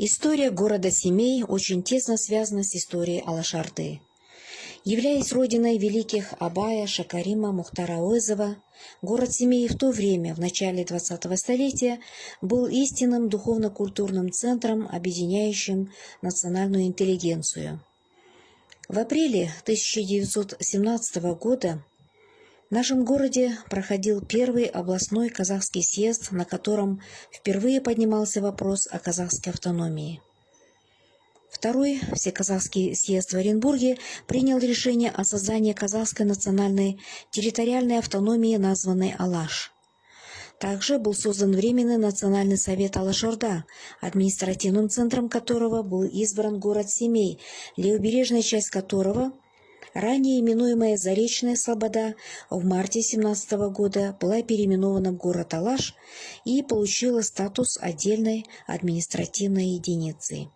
История города Семей очень тесно связана с историей Алашарды. Являясь родиной великих Абая, Шакарима, Мухтара Ойзова, город Семей в то время, в начале 20-го столетия, был истинным духовно-культурным центром, объединяющим национальную интеллигенцию. В апреле 1917 года в нашем городе проходил первый областной казахский съезд, на котором впервые поднимался вопрос о казахской автономии. Второй Всеказахский съезд в Оренбурге принял решение о создании казахской национальной территориальной автономии, названной Алаш. Также был создан Временный национальный совет Алашорда, административным центром которого был избран город Семей, левобережная часть которого – Ранее именуемая Заречная Слобода в марте 17 года была переименована в город Алаш и получила статус отдельной административной единицы.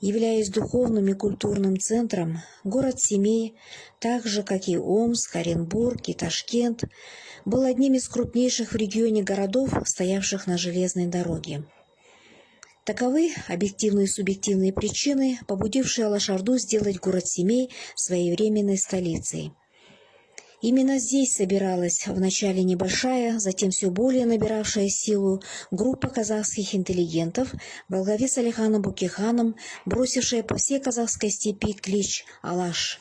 Являясь духовным и культурным центром, город Семей, так же как и Омск, Оренбург и Ташкент, был одним из крупнейших в регионе городов, стоявших на железной дороге. Таковы объективные и субъективные причины, побудившие Алашарду сделать город Семей своей временной столицей. Именно здесь собиралась вначале небольшая, затем все более набиравшая силу группа казахских интеллигентов во главе с Алиханом Букиханом, бросившая по всей казахской степи клич «Алаш».